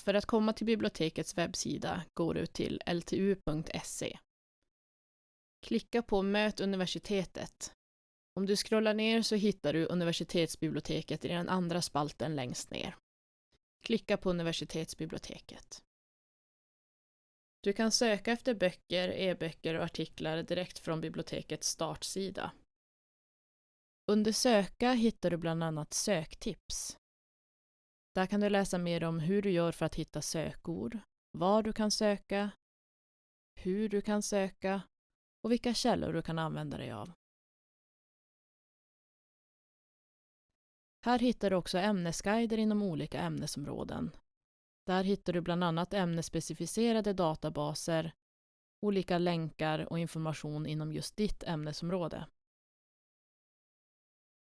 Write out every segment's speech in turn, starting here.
För att komma till bibliotekets webbsida går du till ltu.se. Klicka på Möt universitetet. Om du scrollar ner så hittar du universitetsbiblioteket i den andra spalten längst ner. Klicka på universitetsbiblioteket. Du kan söka efter böcker, e-böcker och artiklar direkt från bibliotekets startsida. Under Söka hittar du bland annat söktips. Där kan du läsa mer om hur du gör för att hitta sökord, var du kan söka, hur du kan söka och vilka källor du kan använda dig av. Här hittar du också ämnesguider inom olika ämnesområden. Där hittar du bland annat ämnesspecificerade databaser, olika länkar och information inom just ditt ämnesområde.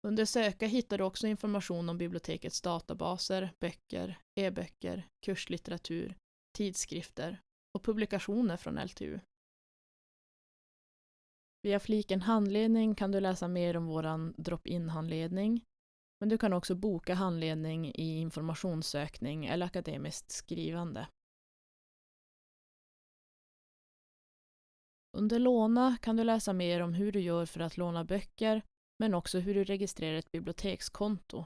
Under Söka hittar du också information om bibliotekets databaser, böcker, e-böcker, kurslitteratur, tidskrifter och publikationer från LTU. Via fliken handledning kan du läsa mer om vår drop-in-handledning, men du kan också boka handledning i informationssökning eller akademiskt skrivande. Under Låna kan du läsa mer om hur du gör för att låna böcker men också hur du registrerar ett bibliotekskonto.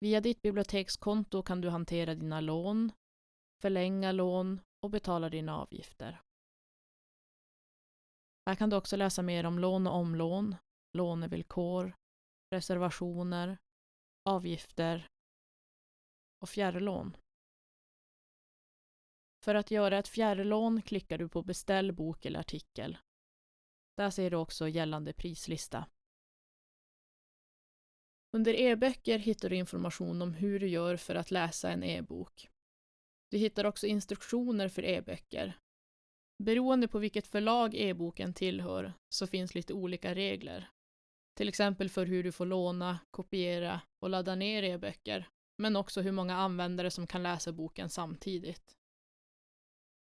Via ditt bibliotekskonto kan du hantera dina lån, förlänga lån och betala dina avgifter. Här kan du också läsa mer om lån och omlån, lånevillkor, reservationer, avgifter och fjärrlån. För att göra ett fjärrlån klickar du på beställ bok eller artikel. Där ser du också gällande prislista. Under e-böcker hittar du information om hur du gör för att läsa en e-bok. Du hittar också instruktioner för e-böcker. Beroende på vilket förlag e-boken tillhör så finns lite olika regler. Till exempel för hur du får låna, kopiera och ladda ner e-böcker, men också hur många användare som kan läsa boken samtidigt.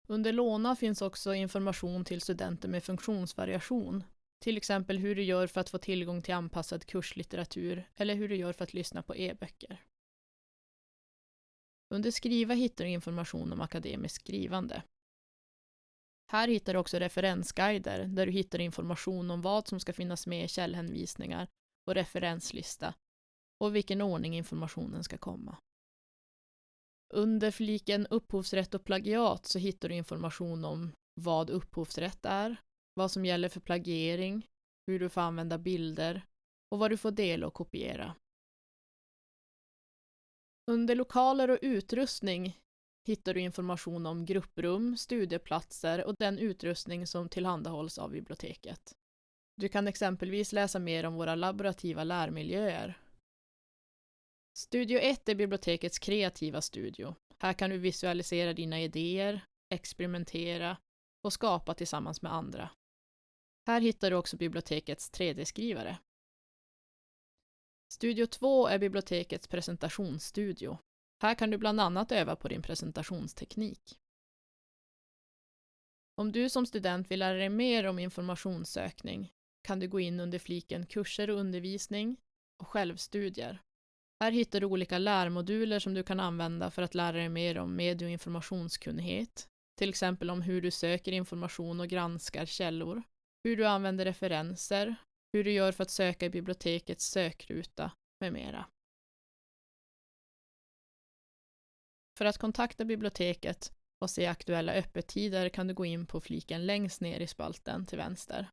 Under låna finns också information till studenter med funktionsvariation, till exempel hur du gör för att få tillgång till anpassad kurslitteratur eller hur du gör för att lyssna på e-böcker. Under Skriva hittar du information om akademiskt skrivande. Här hittar du också referensguider där du hittar information om vad som ska finnas med i källhänvisningar och referenslista och vilken ordning informationen ska komma. Under fliken upphovsrätt och plagiat så hittar du information om vad upphovsrätt är, vad som gäller för plagiering, hur du får använda bilder och vad du får dela och kopiera. Under lokaler och utrustning hittar du information om grupprum, studieplatser och den utrustning som tillhandahålls av biblioteket. Du kan exempelvis läsa mer om våra laborativa lärmiljöer. Studio 1 är bibliotekets kreativa studio. Här kan du visualisera dina idéer, experimentera och skapa tillsammans med andra. Här hittar du också bibliotekets 3D-skrivare. Studio 2 är bibliotekets presentationsstudio. Här kan du bland annat öva på din presentationsteknik. Om du som student vill lära dig mer om informationssökning kan du gå in under fliken kurser och undervisning och självstudier. Här hittar du olika lärmoduler som du kan använda för att lära dig mer om medie och informationskunnighet, till exempel om hur du söker information och granskar källor, hur du använder referenser, hur du gör för att söka i bibliotekets sökruta med mera. För att kontakta biblioteket och se aktuella öppettider kan du gå in på fliken längst ner i spalten till vänster.